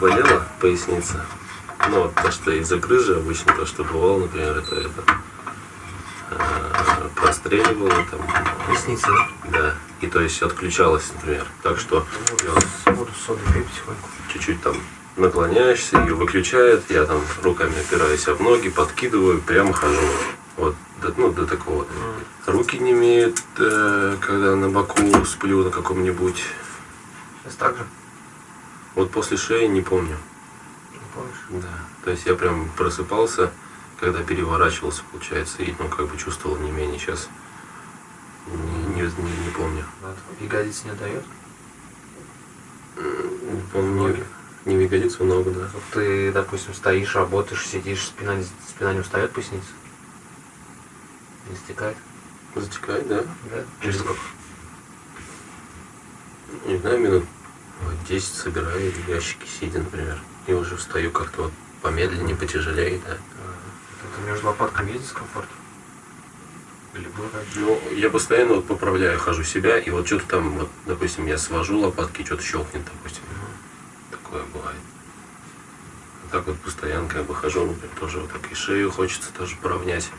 болела поясница. Ну, вот то, что из-за грыжи обычно, то, что бывало, например, это, это э, простреливало там. Поясница, да? Да. И то есть отключалось, например. Так что вот Воду с содой пей потихоньку. чуть-чуть там наклоняешься, ее выключает, я там руками опираюсь об ноги, подкидываю, прямо хожу. Вот, до, ну, до такого. Руки не имеют, э, когда на боку сплю на каком-нибудь. Сейчас так же? Вот после шеи не помню. Не помнишь? Да. То есть я прям просыпался, когда переворачивался, получается, и ну как бы чувствовал не менее сейчас. Не, не, не- не помню. Ягодиц не дает? Не помню. Не, не ягодицу, ногу, да. Вот ты, допустим, стоишь, работаешь, сидишь, спина, не- спина не устает поясница? Не стекает? Затекает, да. Да? Через сколько? Не знаю, минут вот 10 собираю ящики сидя, например. И уже встаю как-то вот помедленнее, потяжелее, да. Это между лопатками есть дискомфорт? Или был? Ну, я постоянно вот поправляю, хожу себя, и вот что-то там, вот, допустим, я свожу лопатки, что-то щелкнет, допустим. Такое бывает. А так вот постоянно как бы хожу, например, тоже вот так и шею хочется тоже поравнять.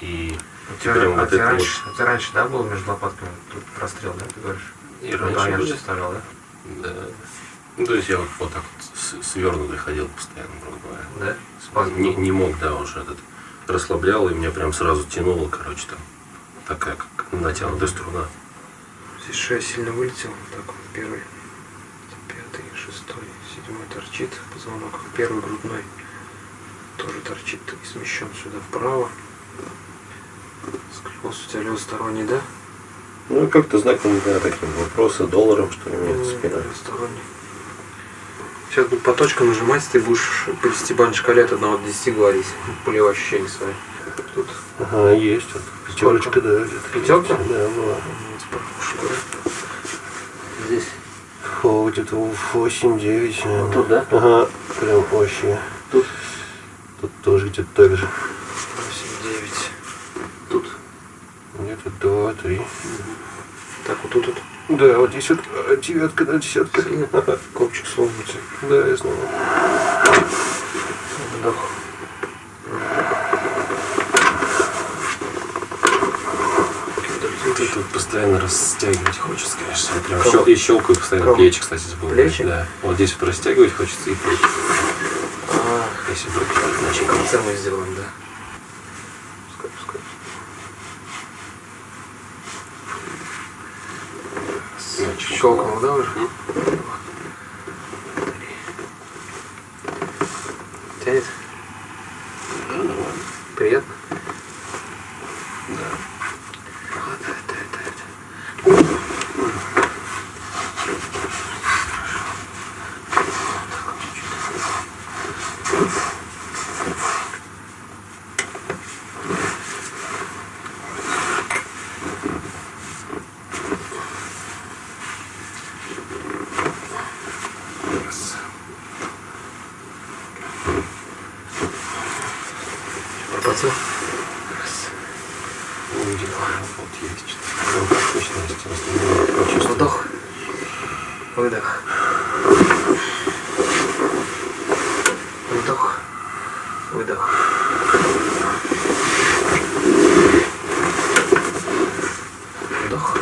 И У тебя, прям а вот это раньше, у тебя раньше, да, был между лопатками тут прострел, да, ты говоришь? И Ну, раньше да, я же оставлял, да? Да. Ну, то есть я вот, вот так вот свернутый ходил постоянно, грубо говоря. Да? Спазм. Не, не мог, да, уже этот расслаблял, и меня прям сразу тянуло, короче, там такая как натянутая струна. Здесь шея сильно вылетела, вот так вот, первый, пятый, шестой, седьмой торчит, позвонок первый грудной тоже торчит и смещен сюда вправо. Сколиоз у тебя левосторонний, да? Ну, как-то знаком, да, таким вопросы долларом, что ли, мне спина. Левосторонний. Сейчас буду по точкам нажимать, ты будешь по десятибалльной шкале от 1 до 10 говорить, полевые ощущения свои. Тут Ага, есть. Вот, пятерочка, да. Пятерка? Да, была. здесь О, где-то 8-9. Вот тут, да? Ага, прям вообще. Тут? Тут тоже где-то так же. 8, 9. Тут. Где-то 2-3. Так, вот тут, тут. Да, вот здесь вот а, девятка, да, десятка. Копчик сломается. Да, я знаю. Вдох. Тут, тут постоянно растягивать хочется, конечно. Я прям щел- и щелкаю постоянно. Кого? Плечи, кстати, забыл. Плечи? Да. Вот здесь вот растягивать хочется и плечи. А, Если начать. конце мы сделаем, да. Щелкнул, да, уже? Тянет? Пропотел? Увидел. Вот есть. Ну, точно есть. Остальное почувствую. Вдох. Выдох. Вдох. Выдох. Вдох.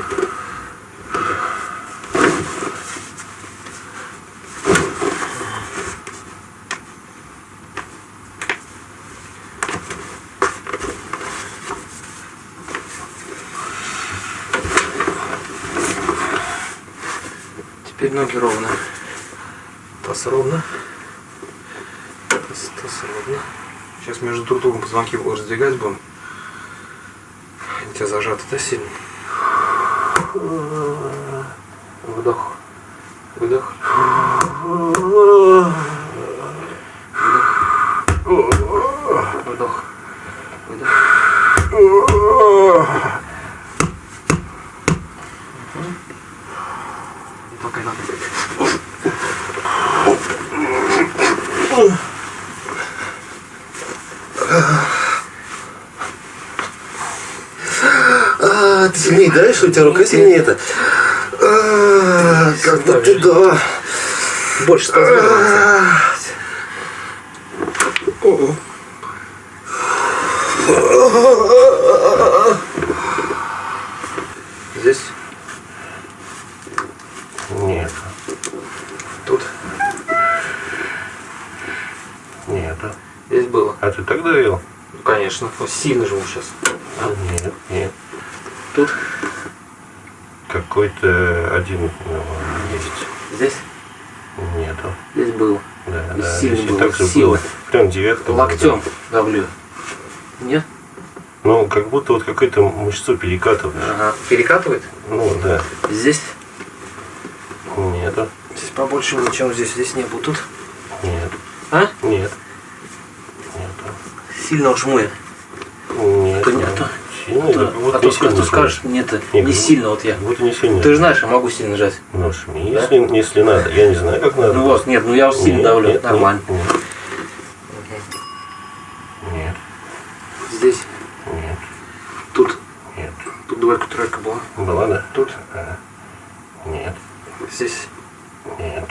Теперь ноги ровно. Таз ровно. Таз, таз ровно. Сейчас между друг другом позвонки раздвигать будем. Они тебя зажаты, да, сильно? Вдох. Выдох. Выдох. Вдох. Выдох. Пока надо. А, ты сильнее даешь, у тебя рука сильнее это. А, как-то ты да. Больше спазмируется. Здесь, Нет. тут, Нет. здесь было. А ты так давил? Ну, конечно. Вот сильно жму сейчас. Нет, нет. Тут, Какой-то один ну, есть. здесь, Нету. здесь было. Да, И да. сильно Если было, так же было. Прям девятка. Локтем да. давлю. Нет? Ну, как будто вот какой-то мышцу перекатываешь. Ага. Перекатывает? Ну, да. Здесь, Нету. здесь побольше было, чем здесь. Здесь не было. Тут, Нет. а? Нет. Нету. Сильно жму я. Нет. Нету. Сильно, Да. Будто А то, сильно жмешь. скажешь, нет, Не, не как сильно вот я. Будто не сильно. Ты же знаешь, я могу сильно жать. Ну, жми, если, если надо. Я не знаю, как надо. Ну вот, нет, ну я вот сильно Нет, давлю, нет, нормально. Нет. Нет. Здесь, Нет. тут, Нет. тут двойка, тройка была. Была, да? Тут, А. Нет. здесь, Нет.